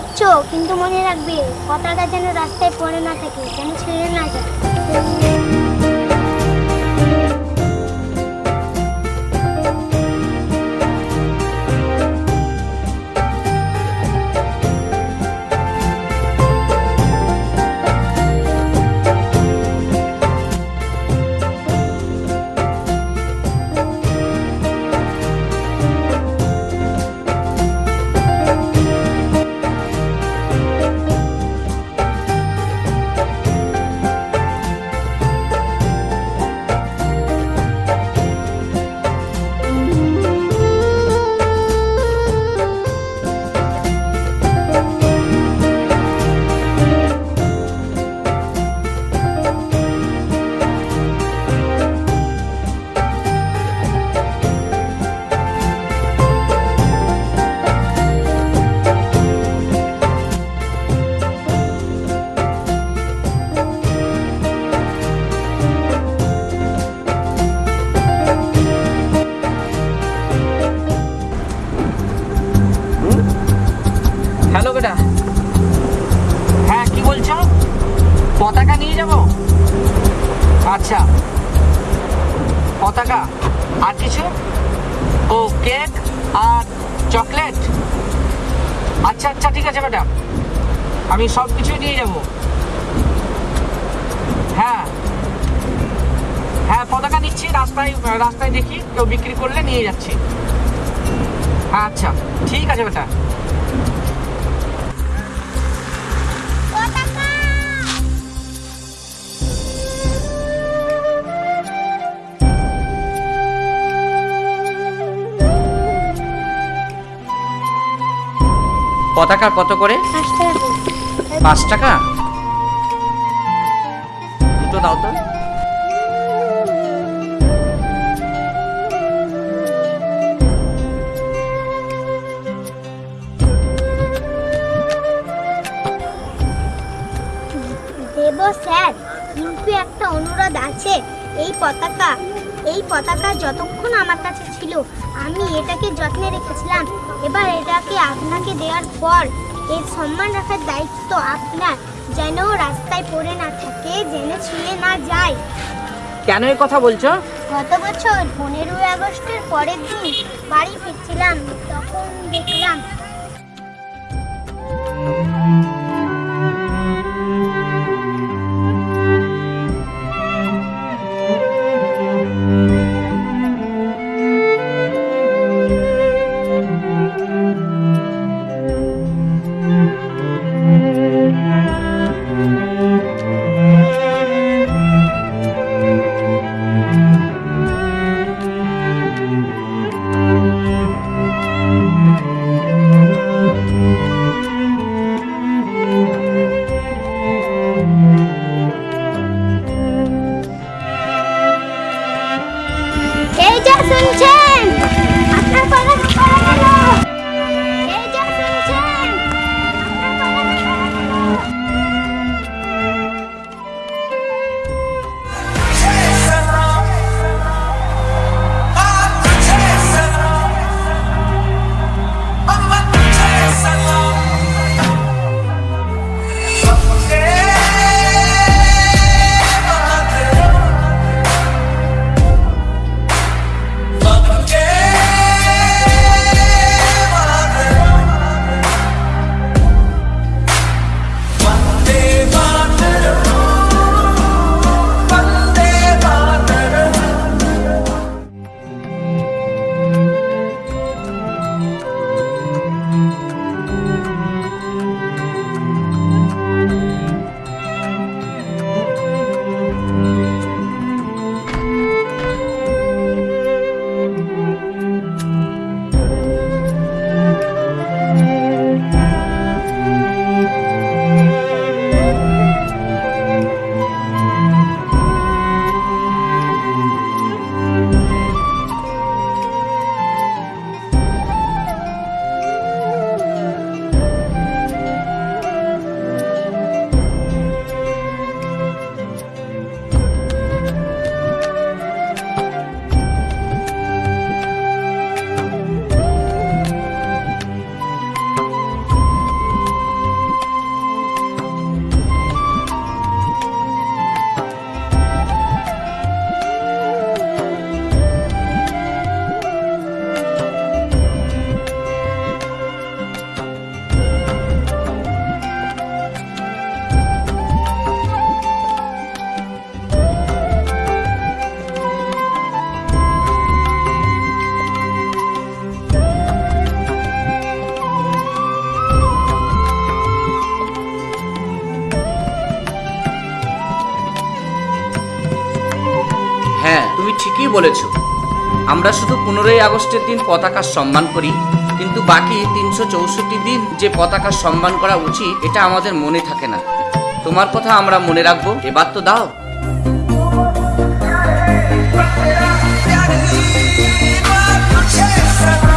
বলছো কিন্তু মনে রাখবে কথাটা যেন রাস্তায় পড়ে না থাকে যেন ছেড়ে না যায়। আচ্ছা। পতাকা আর কিছু? ও কেক আর চকলেট? আচ্ছা আচ্ছা ঠিক আছে, ম্যাডাম। আমি সব কিছুই নিয়ে যাব। হ্যাঁ। হ্যাঁ পতাকা নিচ্ছি, রাস্তায় রাস্তায় দেখি, কেউ বিক্রি করলে নিয়ে যাচ্ছি। হ্যাঁ আচ্ছা ঠিক আছে বেটা পতাকা কত করে? পাঁচ টাকা। দুটো দাও তো। এই পতাকা এই পতাকা যতক্ষণ আমার কাছে ছিল আমি এটাকে যত্নে রেখেছিলাম। এবার এটাকে আপনাকে দেওয়ার পর এর সম্মান রাখার দায়িত্ব আপনার যেন রাস্তায় পড়ে না থাকে যেন ছিঁড়ে না যায়। কেন এই কথা বলছো? গত বছর পনেরোই আগস্টের পরের দিন বাড়ি ফিরছিলাম তখন দেখলাম ঠিকই বলেছ আমরা শুধু পনেরোই আগস্টের দিন পতাকার সম্মান করি কিন্তু বাকি তিনশো চৌষট্টি দিন যে পতাকার সম্মান করা উচিত এটা আমাদের মনে থাকে না তোমার কথা আমরা মনে রাখব এবার তো দাও Chesa